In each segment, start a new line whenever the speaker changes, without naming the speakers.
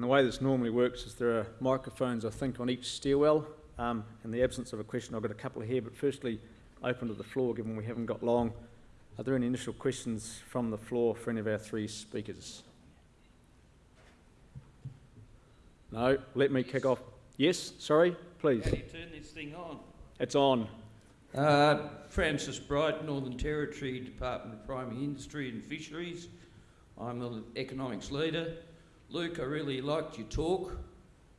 And the way this normally works is there are microphones, I think, on each stairwell. Um, in the absence of a question, I've got a couple here, but firstly, open to the floor, given we haven't got long. Are there any initial questions from the floor for any of our three speakers? No, let me kick off. Yes, sorry, please.
How do you turn this thing on?
It's on.
Uh, Francis Bright, Northern Territory Department of Primary Industry and Fisheries. I'm the economics leader. Luke, I really liked your talk.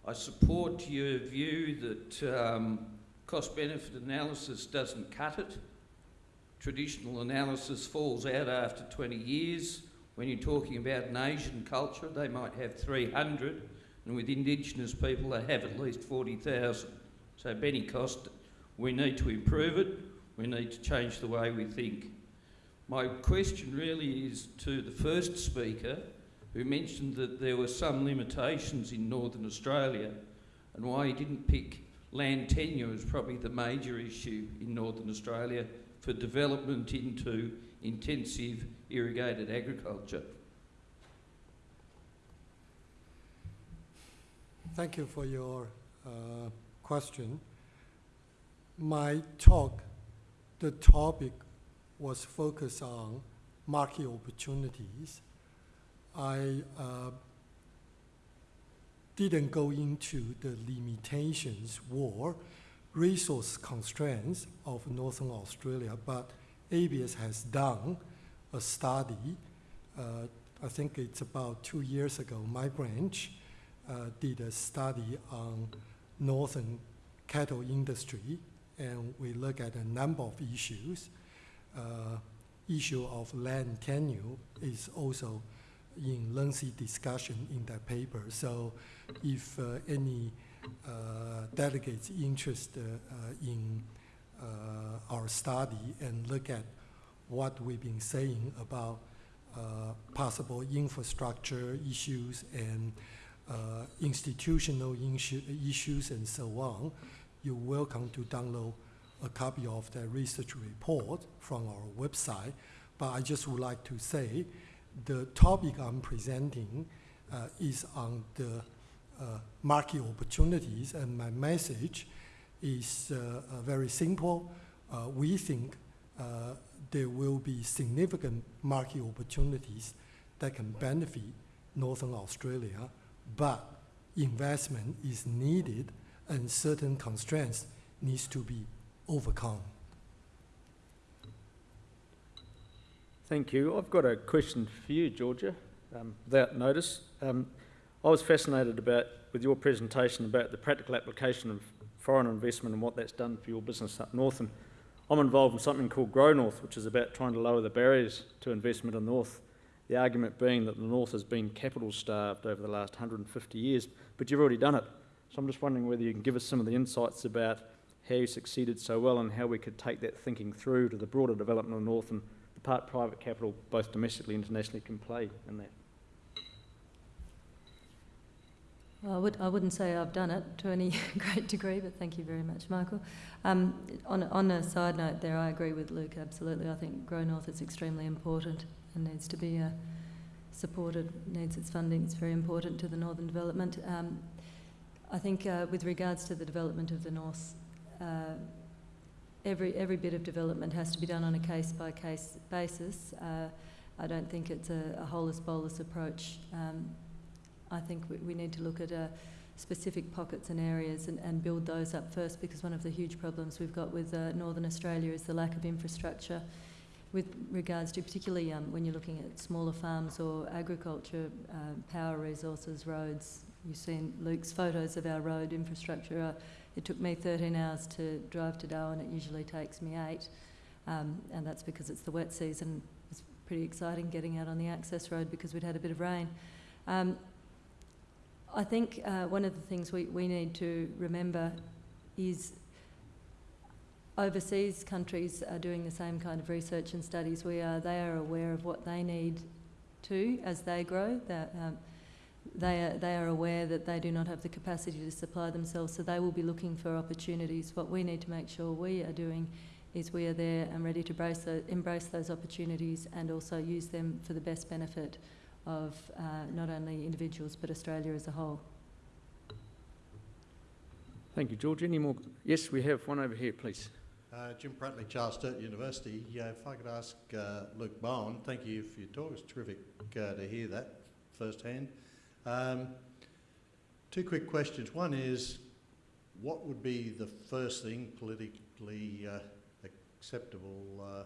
I support your view that um, cost benefit analysis doesn't cut it. Traditional analysis falls out after 20 years. When you're talking about an Asian culture, they might have 300, and with Indigenous people, they have at least 40,000. So, Benny Cost, we need to improve it. We need to change the way we think. My question really is to the first speaker who mentioned that there were some limitations in Northern Australia and why he didn't pick land tenure as probably the major issue in Northern Australia for development into intensive irrigated agriculture.
Thank you for your uh, question. My talk, the topic was focused on market opportunities. I uh, didn't go into the limitations or resource constraints of Northern Australia, but ABS has done a study. Uh, I think it's about two years ago. My branch uh, did a study on northern cattle industry, and we look at a number of issues. Uh, issue of land tenure is also in lengthy discussion in that paper. So if uh, any uh, delegates interested uh, in uh, our study and look at what we've been saying about uh, possible infrastructure issues and uh, institutional issues and so on, you're welcome to download a copy of that research report from our website. But I just would like to say the topic I'm presenting uh, is on the uh, market opportunities, and my message is uh, uh very simple. Uh, we think there will be significant market opportunities that can benefit Northern Australia, but investment is needed and certain constraints needs to be overcome.
Thank you. I've got a question for you, Georgia, um, without notice. Um, I was fascinated about with your presentation about the practical application of foreign investment and what that's done for your business up north. And I'm involved in something called Grow North, which is about trying to lower the barriers to investment in the north. The argument being that the north has been capital starved over the last 150 years, but you've already done it. So I'm just wondering whether you can give us some of the insights about how you succeeded so well and how we could take that thinking through to the broader development of the north and part private capital, both domestically and internationally, can play in that.
Well, I, would, I wouldn't say I've done it to any great degree, but thank you very much, Michael. Um, on, on a side note there, I agree with Luke, absolutely. I think Grow North is extremely important and needs to be uh, supported, needs its funding. It's very important to the northern development. Um, I think uh, with regards to the development of the north, uh, every, every bit of development has to be done on a case-by-case basis. Uh, I don't think it's a, a holus-bolus approach. Um, I think we, we, need to look at uh, specific pockets and areas and, and, build those up first because one of the huge problems we've got with uh, Northern Australia is the lack of infrastructure with regards to particularly um, when you're looking at smaller farms or agriculture, uh, power resources, roads. You've seen Luke's photos of our road infrastructure. Uh, it took me 13 hours to drive to Darwin. It usually takes me eight, um, and that's because it's the wet season. It's pretty exciting getting out on the access road because we'd had a bit of rain. Um, I think uh, one of the things we, we need to remember is overseas countries are doing the same kind of research and studies we are. They are aware of what they need too as they grow. That, um, they are, they are aware that they do not have the capacity to supply themselves, so they will be looking for opportunities. What we need to make sure we are doing is we are there and ready to embrace, embrace those opportunities and also use them for the best benefit of uh, not only individuals but Australia as a whole.
Thank you, George. Any more? Yes, we have one over here, please.
Uh, Jim Pratley, Charles Sturt University. Yeah, if I could ask uh, Luke Bowen, thank you for your talk. It's terrific uh, to hear that firsthand. Um, two quick questions. One is, what would be the first thing politically uh, acceptable, uh,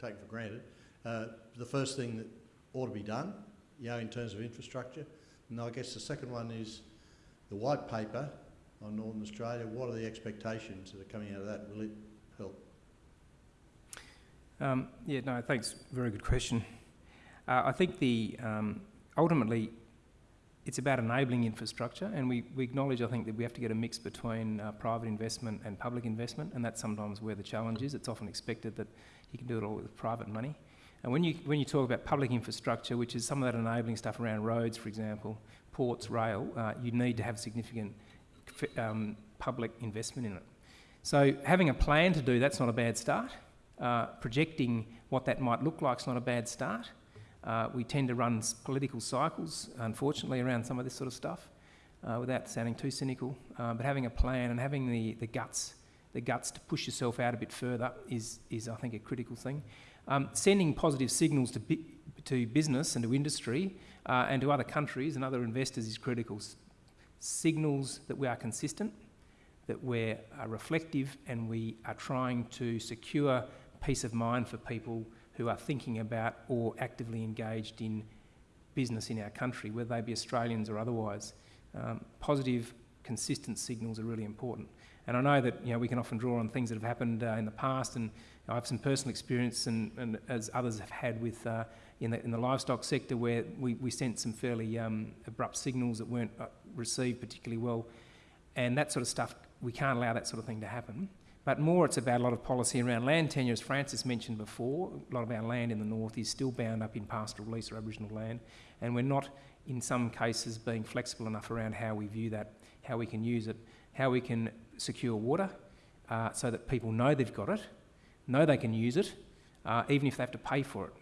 taken for granted, uh, the first thing that ought to be done, you know, in terms of infrastructure? And I guess the second one is the white paper on Northern Australia. What are the expectations that are coming out of that? Will it help?
Um, yeah, no, thanks. Very good question. Uh, I think the um, ultimately it's about enabling infrastructure, and we, we acknowledge, I think, that we have to get a mix between uh, private investment and public investment, and that's sometimes where the challenge is. It's often expected that you can do it all with private money. And when you, when you talk about public infrastructure, which is some of that enabling stuff around roads, for example, ports, rail, uh, you need to have significant um, public investment in it. So having a plan to do that's not a bad start. Uh, projecting what that might look like is not a bad start. Uh, we tend to run political cycles, unfortunately, around some of this sort of stuff, uh, without sounding too cynical. Uh, but having a plan and having the, the guts, the guts to push yourself out a bit further is, is I think, a critical thing. Um, sending positive signals to, bi- to business and to industry uh, and to other countries and other investors is critical. S- signals that we are consistent, that we're reflective, and we are trying to secure peace of mind for people who are thinking about or actively engaged in business in our country, whether they be Australians or otherwise. Um, positive, consistent signals are really important. And I know that you know, we can often draw on things that have happened uh, in the past, and I have some personal experience, and, and as others have had with uh, in, the, in the livestock sector, where we, we sent some fairly um, abrupt signals that weren't uh, received particularly well. And that sort of stuff, we can't allow that sort of thing to happen. But more, it's about a lot of policy around land tenure, as Francis mentioned before. A lot of our land in the north is still bound up in pastoral lease or Aboriginal land, and we're not, in some cases, being flexible enough around how we view that, how we can use it, how we can secure water uh, so that people know they've got it, know they can use it, uh, even if they have to pay for it.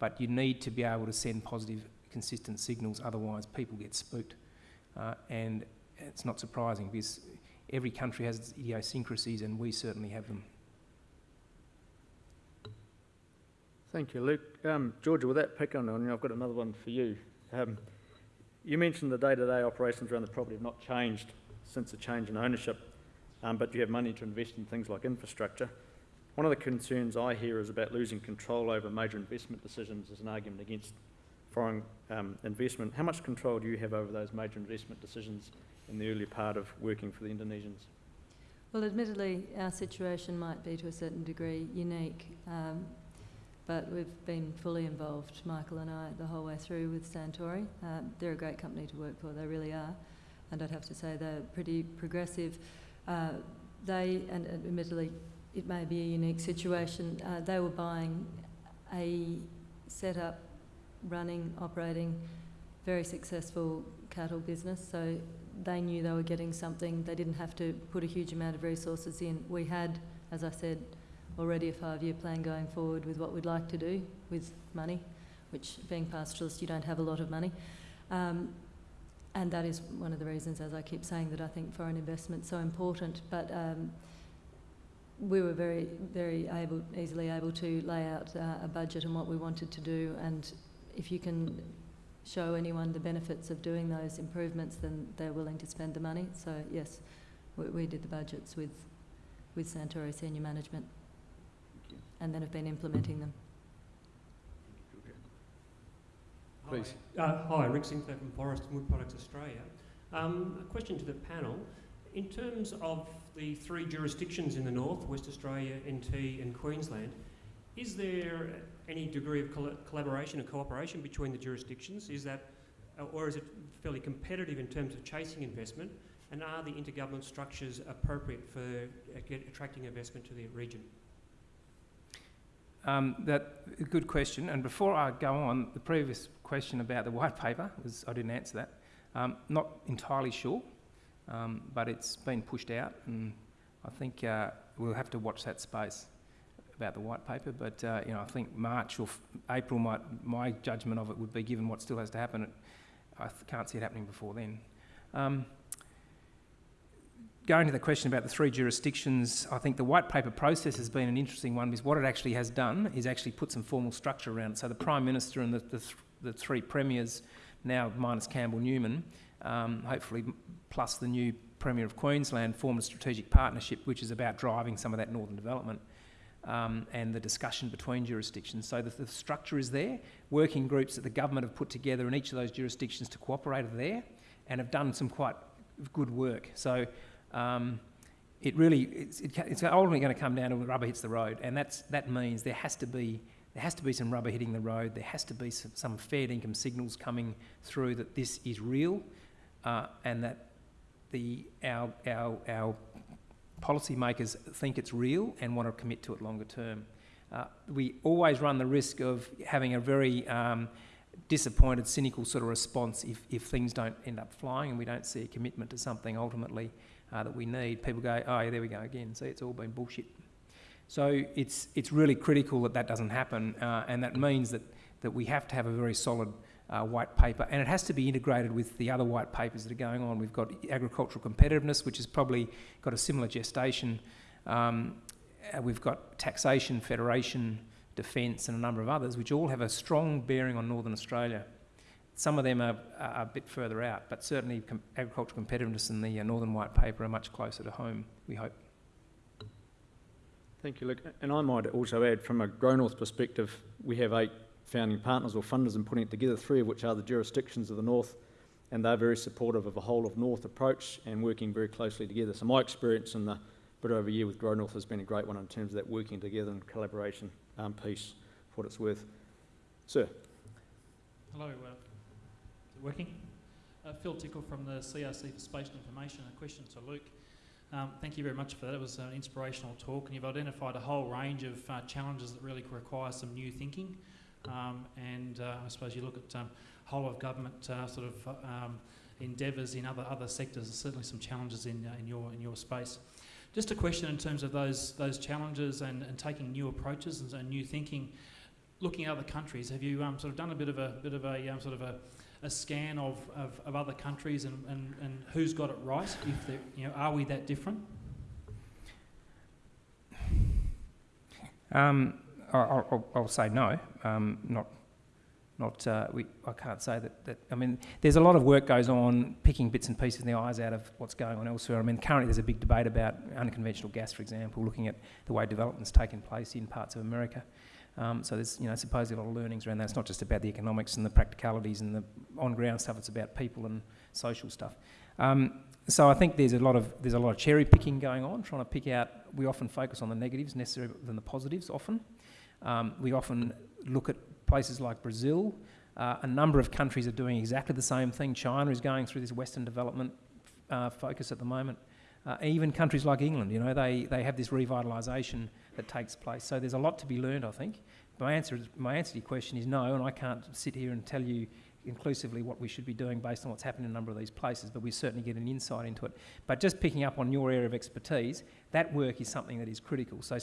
But you need to be able to send positive, consistent signals, otherwise, people get spooked. Uh, and it's not surprising because every country has its idiosyncrasies, and we certainly have them.
Thank you, Luke. Um, Georgia, with that pick on you, I've got another one for you. Um, you mentioned the day-to-day operations around the property have not changed since the change in ownership, um, but you have money to invest in things like infrastructure. One of the concerns I hear is about losing control over major investment decisions as an argument against foreign um, investment. How much control do you have over those major investment decisions in the early part of working for the Indonesians?
Well, admittedly, our situation might be to a certain degree unique, um, but we've been fully involved, Michael and I, the whole way through with Santori. Uh, they're a great company to work for, they really are, and I'd have to say they're pretty progressive. Uh, they, and admittedly, it may be a unique situation, uh, they were buying a set-up, running, operating, very successful cattle business, so they knew they were getting something. They didn't have to put a huge amount of resources in. We had, as I said, already a five-year plan going forward with what we'd like to do with money, which being pastoralist, you don't have a lot of money. Um, and that is one of the reasons, as I keep saying, that I think foreign investment is so important. But um, we were very, very able, easily able to lay out uh, a budget and what we wanted to do. And if you can show anyone the benefits of doing those improvements, then they're willing to spend the money. So yes, we, we did the budgets with, with Santori senior management and then have been implementing them.
Please.
Hi, uh, hi Rick Sinclair from Forest and Wood Products Australia. Um, a question to the panel. In terms of the three jurisdictions in the north, West Australia, NT and Queensland, is there any degree of coll collaboration and cooperation between the jurisdictions? Is that, uh, or is it fairly competitive in terms of chasing investment? And are the intergovernment structures appropriate for uh, attracting investment to the region?
Um, that a good question. And before I go on, the previous question about the white paper was I didn't answer that. Um, not entirely sure, um, but it's been pushed out, and I think uh, we'll have to watch that space about the white paper, but uh, you know, I think March or April might, my judgment of it would be, given what still has to happen, I can't see it happening before then. Um, going to the question about the three jurisdictions, I think the white paper process has been an interesting one because what it actually has done is actually put some formal structure around it. So the Prime Minister and the, the, th- the three premiers, now minus Campbell Newman, um, hopefully plus the new Premier of Queensland, formed a strategic partnership which is about driving some of that northern development. Um, and the discussion between jurisdictions. So the, the structure is there. Working groups that the government have put together in each of those jurisdictions to cooperate are there and have done some quite good work. So um, it really, it's, it, it's ultimately going to come down to when rubber hits the road, and that's, that means there has to be there has to be some rubber hitting the road. There has to be some, some fair income signals coming through that this is real, uh, and that the our our our policymakers think it's real and want to commit to it longer term. Uh, we always run the risk of having a very um, disappointed, cynical sort of response if, if things don't end up flying and we don't see a commitment to something ultimately uh, that we need. People go, oh, yeah, there we go again. See, it's all been bullshit. So it's, it's really critical that that doesn't happen, uh, and that means that, that we have to have a very solid uh, white paper, and it has to be integrated with the other white papers that are going on. We've got agricultural competitiveness, which has probably got a similar gestation. Um, uh, we've got taxation, federation, defence, and a number of others, which all have a strong bearing on Northern Australia. Some of them are, are a bit further out, but certainly com- agricultural competitiveness and the uh, Northern White Paper are much closer to home, we hope.
Thank you, Luke. And I might also add, from a Grow North perspective, we have eight founding partners or funders in putting it together, three of which are the jurisdictions of the North, and they're very supportive of a whole of North approach and working very closely together. So my experience in the bit over a year with Grow North has been a great one in terms of that working together and collaboration um, piece, for what it's worth. Sir.
Hello, uh, is it working? Uh, Phil Tickle from the CRC for Spatial Information. A question to Luke. Um, thank you very much for that. It was an inspirational talk, and you've identified a whole range of uh, challenges that really require some new thinking. Um, and uh, I suppose you look at um, whole of government uh, sort of um, endeavours in other other sectors. There's certainly some challenges in uh, in your in your space. Just a question in terms of those those challenges and, and taking new approaches and, and new thinking. Looking at other countries, have you um, sort of done a bit of a bit of a um, sort of a, a scan of, of, of other countries and, and, and who's got it right? If you know, are we that different?
Um, I'll, I'll, I'll say no. Um, not, not. Uh, we. I can't say that, that. I mean, there's a lot of work goes on picking bits and pieces in the eyes out of what's going on elsewhere. I mean, currently there's a big debate about unconventional gas, for example, looking at the way development's taken place in parts of America. Um, so there's, you know, supposedly a lot of learnings around that. It's not just about the economics and the practicalities and the on-ground stuff. It's about people and social stuff. Um, so I think there's a lot of there's a lot of cherry picking going on, trying to pick out. We often focus on the negatives necessarily than the positives. Often, um, we often look at places like Brazil. Uh, a number of countries are doing exactly the same thing. China is going through this Western development uh, focus at the moment. Uh, even countries like England, you know, they, they have this revitalisation that takes place. So there's a lot to be learned, I think. My answer, is, my answer to your question is no, and I can't sit here and tell you inclusively what we should be doing based on what's happened in a number of these places, but we certainly get an insight into it. But just picking up on your area of expertise, that work is something that is critical. So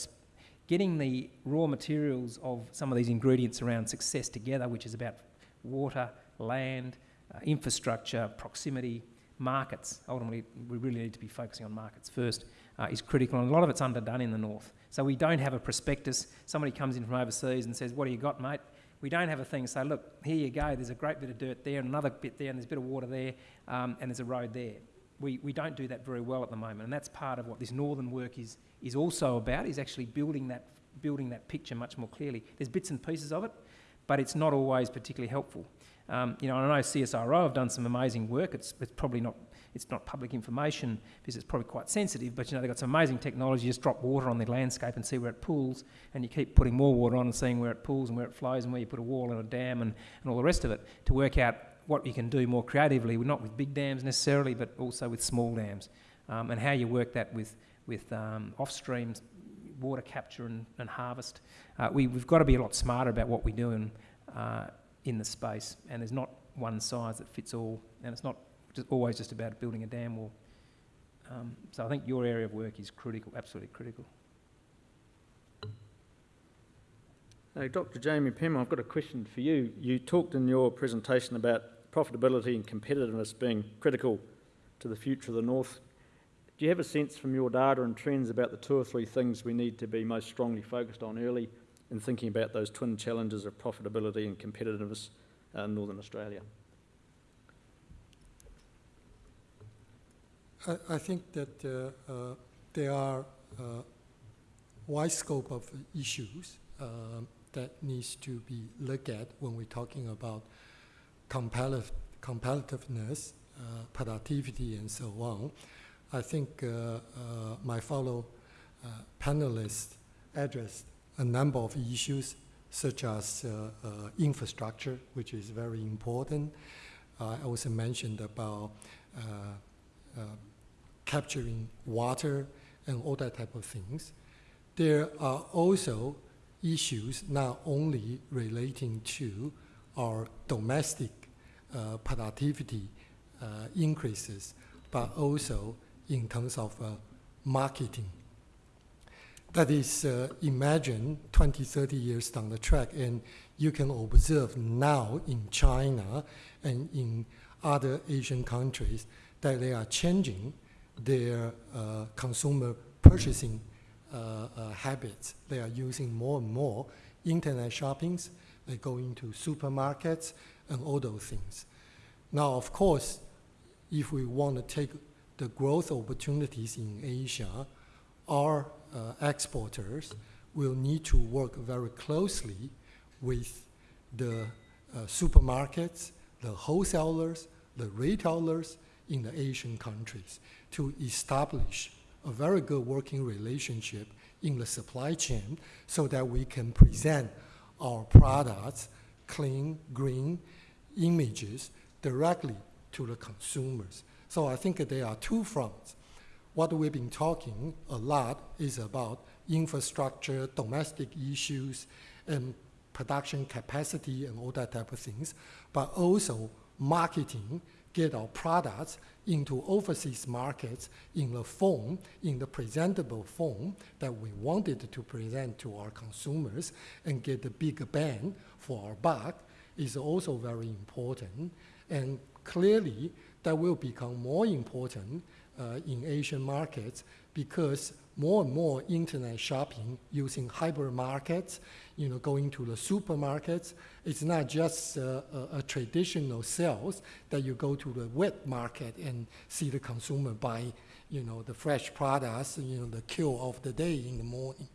getting the raw materials of some of these ingredients around success together, which is about water, land, uh, infrastructure, proximity, markets. Ultimately, we really need to be focusing on markets first, uh, is critical, and a lot of it's underdone in the north. So we don't have a prospectus. Somebody comes in from overseas and says, "What do you got, mate?" We don't have a thing. Say, "Look, here you go. There's a great bit of dirt there, and another bit there, and there's a bit of water there, um, and there's a road there." We, we don't do that very well at the moment, and that's part of what this northern work is is also about. Is actually building that building that picture much more clearly. There's bits and pieces of it, but it's not always particularly helpful. Um, you know, I know CSIRO have done some amazing work. It's, it's probably not it's not public information because it's probably quite sensitive, but you know, they've got some amazing technology. You just drop water on the landscape and see where it pools, and you keep putting more water on and seeing where it pools and where it flows and where you put a wall and a dam and, and all the rest of it to work out what you can do more creatively, not with big dams necessarily, but also with small dams, um, and how you work that with, with um, off-stream water capture and, and harvest. Uh, we, we've got to be a lot smarter about what we do in, uh, in the space, and there's not one size that fits all, and it's not just always just about building a dam wall. Um, so I think your area of work is critical, absolutely critical.
Uh, Dr. Jammie Penm, I've got a question for you. You talked in your presentation about profitability and competitiveness being critical to the future of the North. Do you have a sense from your data and trends about the two or three things we need to be most strongly focused on early in thinking about those twin challenges of profitability and competitiveness in Northern Australia?
I, I think that uh, uh, there are uh, wide scope of issues um, that needs to be looked at when we're talking about competitive, competitiveness, uh, productivity, and so on. I think uh, uh, my fellow panelists addressed a number of issues such as infrastructure, which is very important. I also mentioned about capturing water and all that type of things. There are also issues not only relating to our domestic uh, productivity uh, increases, but also in terms of uh, marketing. That is, uh, imagine 20, 30 years down the track, and you can observe now in China and in other Asian countries that they are changing their consumer purchasing habits. They are using more and more internet shoppings. They go into supermarkets and all those things. Now, of course, if we want to take the growth opportunities in Asia, our uh, exporters will need to work very closely with the uh, supermarkets, the wholesalers, the retailers in the Asian countries to establish a very good working relationship in the supply chain so that we can present our products, clean, green images directly to the consumers. So I think there are two fronts. What we've been talking a lot is about infrastructure, domestic issues, and production capacity and all that type of things, but also marketing, get our products into overseas markets in the form, in the presentable form that we wanted to present to our consumers and get the big bang for our buck is also very important. And clearly, that will become more important uh, in Asian markets because more and more internet shopping using hypermarkets, you know, going to the supermarkets. It's not just uh, a, a, traditional sales that you go to the wet market and see the consumer buy, you know, the fresh products, you know, the kill of the day in the morning.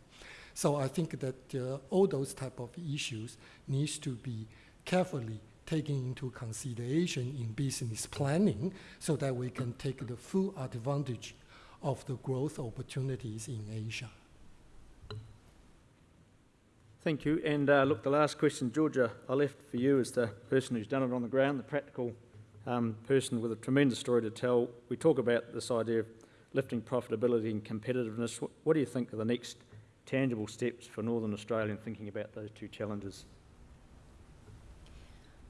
So I think that uh, all those type of issues needs to be carefully taken into consideration in business planning so that we can take the full advantage of the growth opportunities in Asia.
Thank you. And uh, look, the last question, Georgia, I left for you as the person who's done it on the ground, the practical um, person with a tremendous story to tell. We talk about this idea of lifting profitability and competitiveness. What, what do you think are the next tangible steps for Northern Australia in thinking about those two challenges?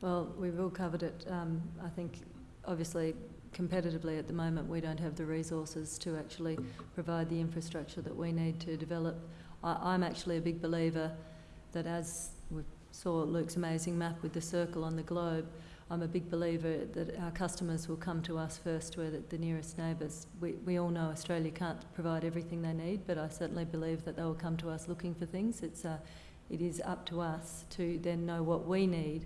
Well, we've all covered it. Um, I think, obviously, competitively at the moment, we don't have the resources to actually provide the infrastructure that we need to develop. I, I'm actually a big believer that as we saw Luke's amazing map with the circle on the globe, I'm a big believer that our customers will come to us first, we're the, the nearest neighbours. We, we all know Australia can't provide everything they need, but I certainly believe that they will come to us looking for things. It's, uh, it is up to us to then know what we need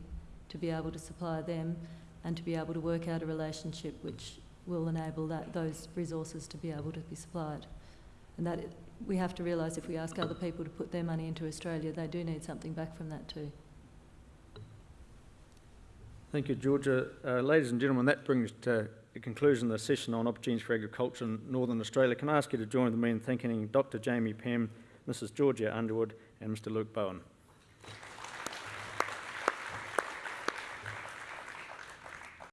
to be able to supply them and to be able to work out a relationship which will enable that, those resources to be able to be supplied. And that we have to realise if we ask other people to put their money into Australia, they do need something back from that too.
Thank you, Georgia. Uh, ladies and gentlemen, that brings to the conclusion the session on opportunities for agriculture in Northern Australia. Can I ask you to join with me in thanking Dr Jammie Penm, Mrs Georgia Underwood and Mr Luke Bowen.